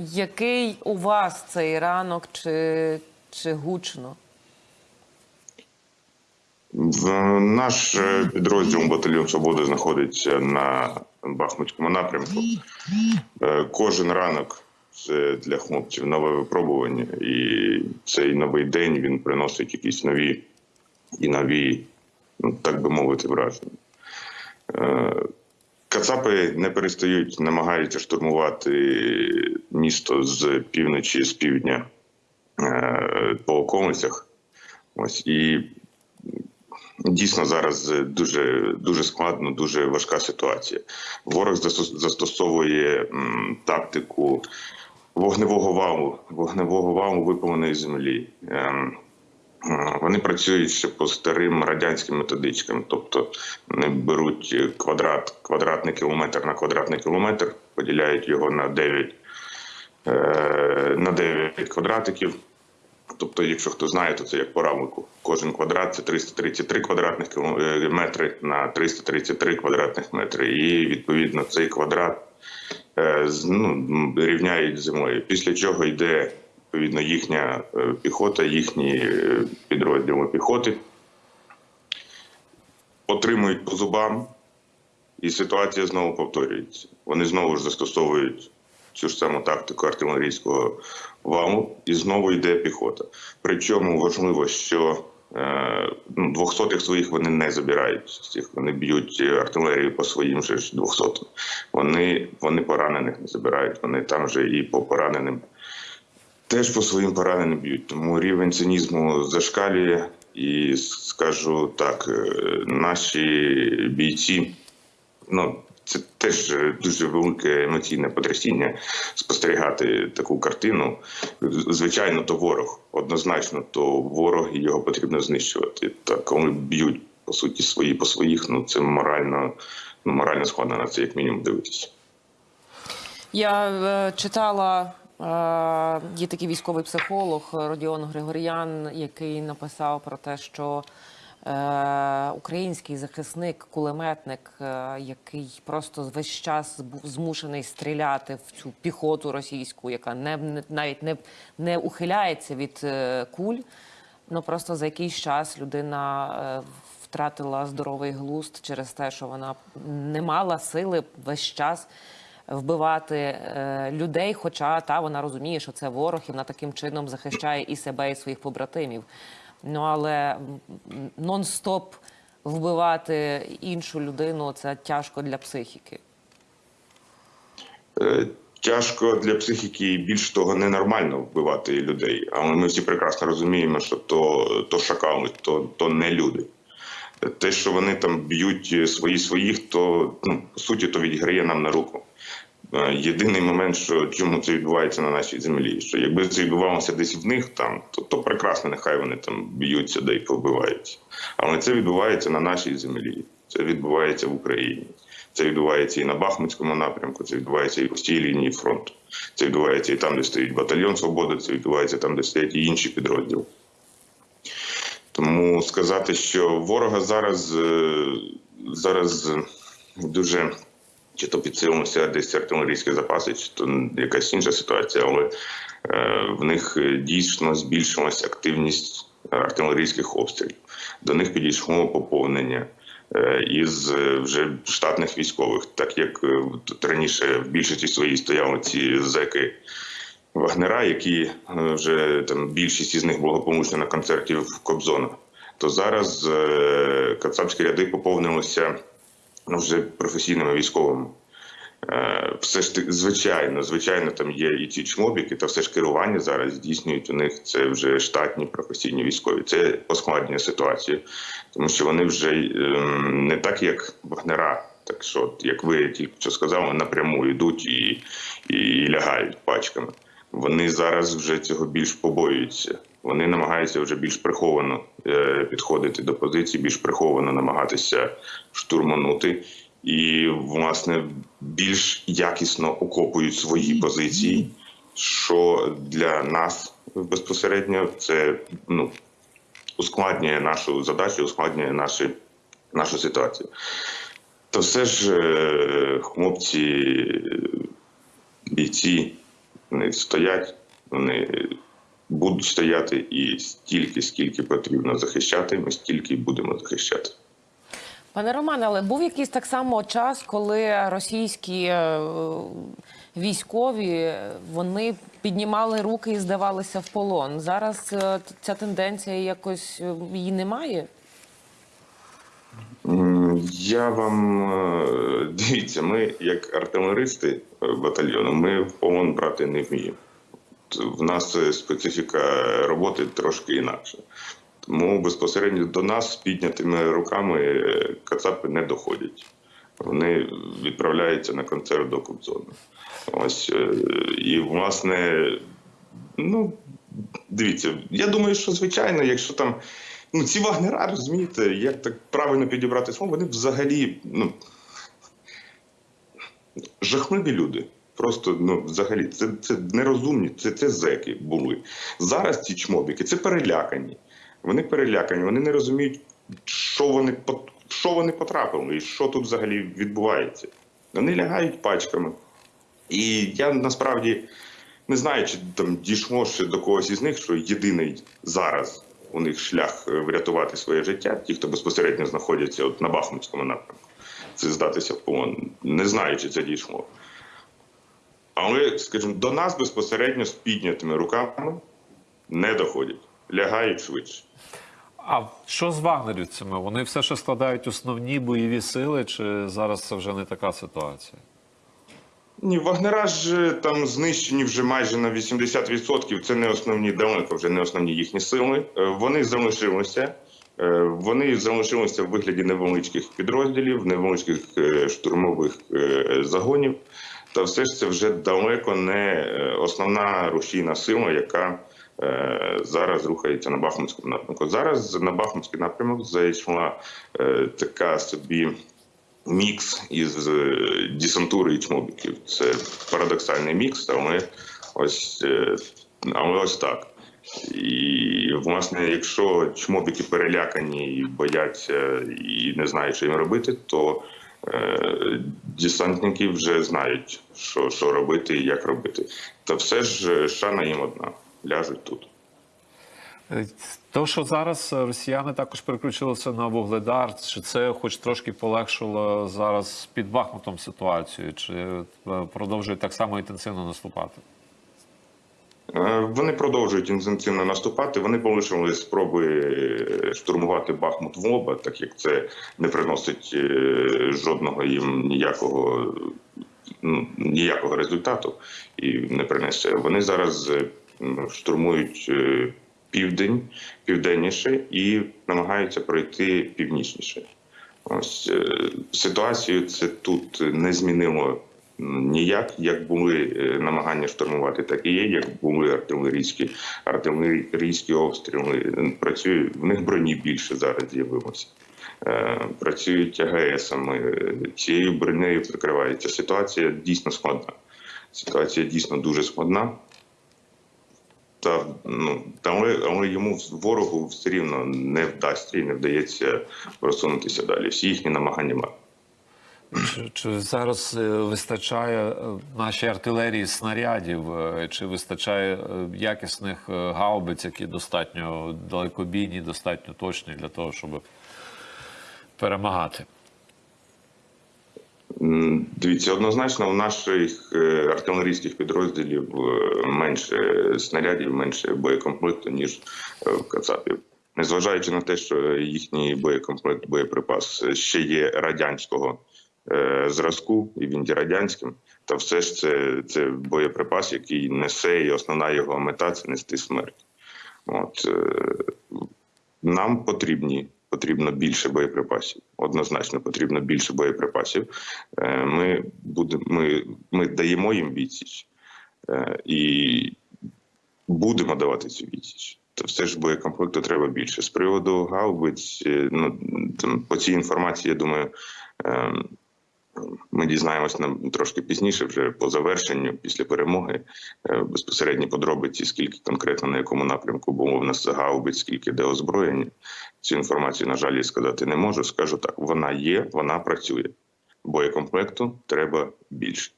Який у вас цей ранок чи, чи гучно? Наш е, підрозділ батальйон Свободи знаходиться на Бахмутському напрямку. Е, Кожен ранок це для хлопців нове випробування, і цей новий день він приносить якісь нові і нові, ну так би мовити, враження. Кацапи не перестають, намагаються штурмувати місто з півночі, з півдня е, по околицях. Ось і Дійсно, зараз дуже дуже складно, дуже важка ситуація. Ворог застосовує тактику вогневого валу, вогневого валу випаленої землі. Е, Вони працюють ще по старим радянським методичкам, тобто вони беруть квадрат, квадратний кілометр на квадратний кілометр, поділяють його на 9, е, на 9 квадратиків. Тобто, якщо хто знає, то це як по равлику. Кожен квадрат це 333 квадратних кіло- е, на 333 квадратних метри. І відповідно цей квадрат ну, рівняють з землею. Після чого йде відповідно їхня е, піхота, їхні е, підрозділи піхоти, отримують по зубам, і ситуація знову повторюється. Вони знову ж застосовують цю ж саму тактику артилерійського валу, і знову йде піхота. Причому важливо, що е, ну, двохсотих своїх вони не забирають. цих Вони б'ють артилерію по своїм же двохсотим. Вони, вони поранених не забирають. Вони там же і по пораненим теж по своїм пораненим б'ють. Тому рівень цинізму зашкалює. І скажу так, е, наші бійці, ну це теж дуже велике емоційне потрясіння спостерігати таку картину. Звичайно, то ворог. Однозначно, то ворог і його потрібно знищувати. Та коли б'ють по суті свої по своїх, ну це морально, ну морально складно на це як мінімум дивитися. Я е, читала. Е, є такий військовий психолог Родіон Григоріан, який написав про те, що е, український захисник, кулеметник, е, який просто весь час був змушений стріляти в цю піхоту російську, яка не, навіть не, не ухиляється від е, куль. Ну просто за якийсь час людина е, втратила здоровий глузд через те, що вона не мала сили весь час вбивати е, людей. Хоча та вона розуміє, що це ворог, і вона таким чином захищає і себе, і своїх побратимів. Ну але нон-стоп вбивати іншу людину це тяжко для психіки. Е, Тяжко для психіки і більш того ненормально вбивати людей. Але ми всі прекрасно розуміємо, що то, то шакали, то, то не люди. Те, що вони там б'ють свої своїх, то ну, по суті то відіграє нам на руку. Е, Єдиний момент, що чому це відбувається на нашій землі, що якби це відбувалося десь в них там, то, то прекрасно, нехай вони там б'ються де й побиваються. Але це відбувається на нашій землі, це відбувається в Україні. Це відбувається і на Бахмутському напрямку, це відбувається і по всій лінії фронту. Це відбувається і там, де стоїть батальйон Свободи, це відбувається там, де стоять і інші підрозділи. Тому сказати, що ворога зараз, е, зараз дуже чи то підсилилися десь артилерійські запаси, чи то якась інша ситуація, але е, в них е, дійсно збільшилася активність артилерійських обстрілів. До них підійшло поповнення е, із е, вже штатних військових, так як е, тут раніше в більшості своїй стояли ці зеки. Вагнера, які е, вже там більшість із них благополучно на концерті в Кобзона, то зараз е, кацапські ряди поповнилися вже професійними військовими. Е, Все ж таки, звичайно, звичайно, там є і ці чмобіки, та все ж керування зараз здійснюють у них це вже штатні професійні військові. Це поскладнює ситуацію, тому що вони вже ем, не так, як Вагнера. Так що, як ви тільки що сказали, напряму йдуть і, і лягають пачками. Вони зараз вже цього більш побоюються. Вони намагаються вже більш приховано е, підходити до позиції, більш приховано намагатися штурманути, і власне більш якісно окопують свої позиції. Що для нас безпосередньо це ну ускладнює нашу задачу, ускладнює наші, нашу ситуацію. То все ж е, хлопці, бійці Вони стоять, вони будуть стояти і стільки, скільки потрібно захищати, ми стільки й будемо захищати. Пане Романе, але був якийсь так само час, коли російські е, військові е, вони піднімали руки і здавалися в полон. Зараз е, ця тенденція якось її немає. Я вам дивіться, ми як артилеристи батальйону, ми в полон брати не вміємо. В нас е, специфіка роботи трошки інакша. Тому безпосередньо до нас з піднятими руками е, кацапи не доходять. Вони відправляються на концерт до Кобзона. Ось е, і власне, ну дивіться, я думаю, що звичайно, якщо там ну ці вагнера, розумієте, як так правильно підібрати слово, вони взагалі ну жахливі люди. Просто ну взагалі це, це нерозумні, це, це зеки були. Зараз ці чмобіки це перелякані. Вони перелякані, вони не розуміють, що вони що вони потрапили і що тут взагалі відбувається. Вони лягають пачками. І я насправді не знаю, чи там дійшло ще до когось із них, що єдиний зараз у них шлях е, врятувати своє життя, ті, хто безпосередньо знаходяться от на Бахмутському напрямку, це здатися в полон. Не знаю, чи це дійшло. Але, скажімо, до нас безпосередньо з піднятими руками не доходять, лягають швидше. А що з вагнерівцями? Вони все ще складають основні бойові сили, чи зараз це вже не така ситуація? Ні, Вагнера ж е, там знищені вже майже на 80%. Це не основні далеко, вже не основні їхні сили. Е, Вони залишилися. Е, Вони залишилися в вигляді невеличких підрозділів, невеличких штурмових загонів. Та все ж це вже далеко не е, основна рушійна сила, яка е, зараз рухається на Бахмутському напрямку. Зараз на Бахмутський напрямок зайшла е, така собі мікс із десантури і чмобіків. Це парадоксальний мікс, але ось, але ось так. І, власне, якщо чмобіки перелякані і бояться і не знають, що їм робити, то десантники вже знають, що, що робити і як робити. Та все ж е, шана їм одна. Ляжуть тут. Е, То, що зараз е, росіяни також переключилися на вугледар, чи це хоч трошки полегшило зараз під Бахмутом ситуацію, чи е, продовжують так само інтенсивно наступати? Е, Вони продовжують інтенсивно наступати. Вони полишили спроби е, штурмувати Бахмут в лоба, так як це не приносить е, жодного їм ніякого ну, ніякого результату і не принесе. Вони зараз штурмують південь, південніше і намагаються пройти північніше. Ось ситуацію це тут не змінило ніяк. Як були е, намагання штурмувати, так і є. Як були артилерійські артилерійські обстріли. Працює в них броні більше зараз з'явилося. Е, Працюють АГСами, цією бронею прикривається. Ситуація дійсно складна. Ситуація дійсно дуже складна. Та ну але, але йому ворогу все рівно не вдасться і не вдається просунутися далі. Всі їхні намагання марні. Чи, чи зараз е, вистачає е, нашій артилерії снарядів, е, чи вистачає якісних гаубиць, які достатньо далекобійні, достатньо точні для того, щоб перемагати? Дивіться, однозначно у наших артилерійських підрозділів менше снарядів, менше боєкомплекту, ніж в Кацапів. Незважаючи на те, що їхній боєкомплект, боєприпас ще є радянського зразку, і він є радянським, та все ж це, це боєприпас, який несе, і основна його мета це нести смерть. От е, нам потрібні потрібно більше боєприпасів. Однозначно потрібно більше боєприпасів. Е, Ми будемо, ми, ми даємо їм відсіч е, і будемо давати цю відсіч. То все ж боєкомплекту треба більше. З приводу гаубиць, е, ну там по цій інформації, я думаю. Ми дізнаємось нам трошки пізніше, вже по завершенню, після перемоги, е, безпосередні подробиці, скільки конкретно на якому напрямку було в нас гаубиць, скільки де озброєння. Цю інформацію, на жаль, я сказати не можу. Скажу так: вона є, вона працює. Боєкомплекту треба більше.